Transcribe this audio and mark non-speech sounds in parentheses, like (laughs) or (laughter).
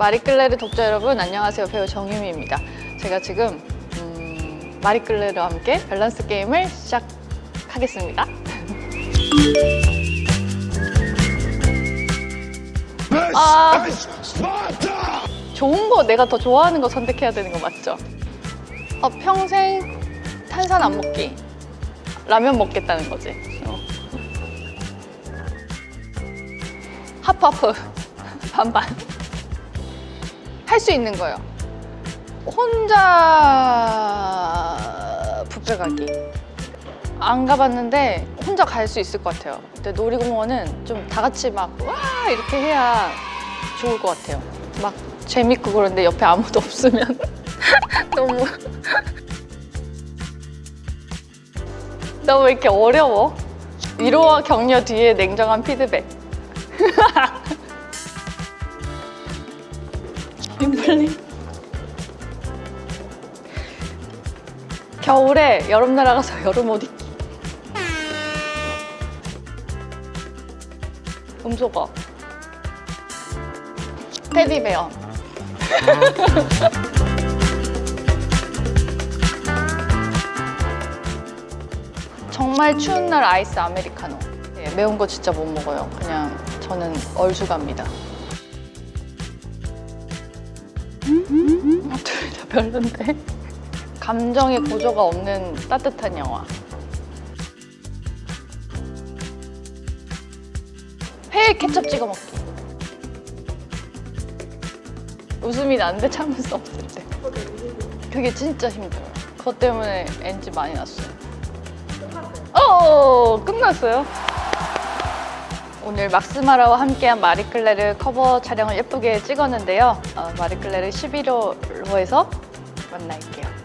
마리끌레르 독자 여러분 안녕하세요. 배우 정유미입니다. 제가 지금 음, 마리끌레르와 함께 밸런스 게임을 시작하겠습니다. 아. 좋은 거 내가 더 좋아하는 거 선택해야 되는 거 맞죠? 어, 평생 탄산 안 먹기. 라면 먹겠다는 거지. 어. 하프하프. (laughs) 반반 할 수 있는 거예요. 혼자 뷔페 가기. 안 가봤는데 혼자 갈 수 있을 것 같아요. 근데 놀이공원은 좀 다 같이 막 와! 이렇게 해야 좋을 것 같아요. 막 재밌고 그런데 옆에 아무도 (laughs) 없으면 (laughs) 너무 (laughs) 너무 이렇게 어려워. 위로와 격려 뒤에 냉정한 피드백 윈블링 겨울에 여름 날아가서 여름 옷 입기. 음소거. 테디베어. (laughs) 정말 추운 날 아이스 아메리카노. 예, 매운 거 진짜 못 먹어요. 그냥 저는 얼죽합니다 둘 다 별론데. 감정의 고조가 없는 따뜻한 영화. 회에 케첩 찍어 먹기. 웃음이 나는데 참을 수 없을 때. 그게 진짜 힘들어요. 그것 때문에 NG 많이 났어요. 어 끝났어요 오늘 막스마라와 함께한 마리클레르 커버 촬영을 예쁘게 찍었는데요. 어, 마리클레르 11호로에서 만날게요